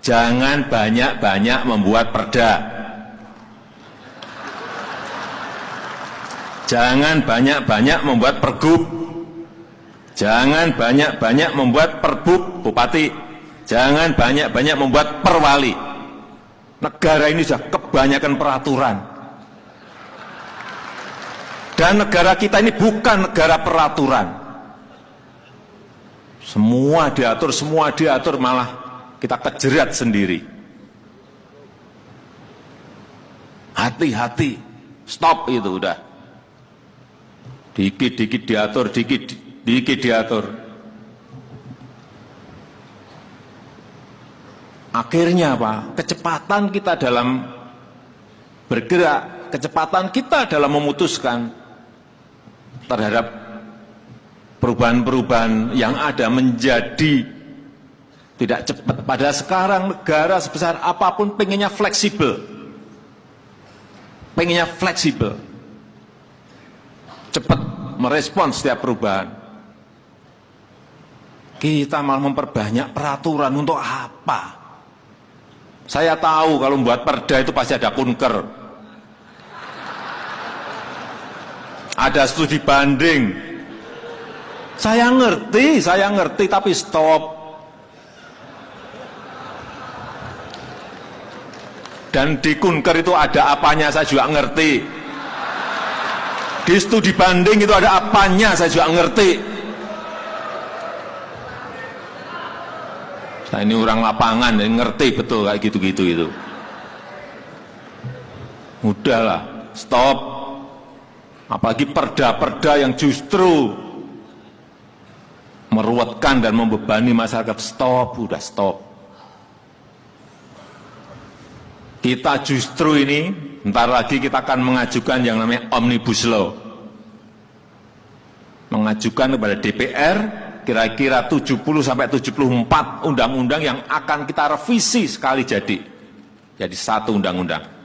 Jangan banyak-banyak membuat perda. Jangan banyak-banyak membuat pergub. Jangan banyak-banyak membuat perbuk bupati. Jangan banyak-banyak membuat perwali. Negara ini sudah kebanyakan peraturan. Dan negara kita ini bukan negara peraturan. Semua diatur, semua diatur malah kita kejerat sendiri. Hati-hati, stop itu udah. Dikit-dikit diatur, dikit-dikit diatur. Akhirnya apa? Kecepatan kita dalam bergerak, kecepatan kita dalam memutuskan terhadap perubahan-perubahan yang ada menjadi tidak cepat. Pada sekarang negara sebesar apa pun pengennya fleksibel. Pengennya fleksibel. Cepat merespon setiap perubahan. Kita malah memperbanyak peraturan untuk apa? Saya tahu kalau membuat perda itu pasti ada kunker. ada studi banding. Saya ngerti, saya ngerti, tapi stop. Dan di kunker itu ada apanya, saya juga ngerti. Di studi banding itu ada apanya, saya juga ngerti. Saya ini orang lapangan, yang ngerti betul kayak gitu-gitu itu. Udahlah, stop. Apalagi perda-perda yang justru meruatkan dan membebani masyarakat. Stop, udah stop. Kita justru ini, ntar lagi kita akan mengajukan yang namanya Omnibus Law. Mengajukan kepada DPR kira-kira 70 sampai 74 undang-undang yang akan kita revisi sekali jadi. Jadi satu undang-undang.